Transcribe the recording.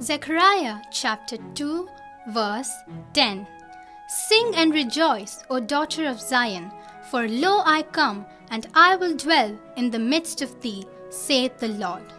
Zechariah chapter 2, verse 10 Sing and rejoice, O daughter of Zion, for lo I come, and I will dwell in the midst of thee, saith the Lord.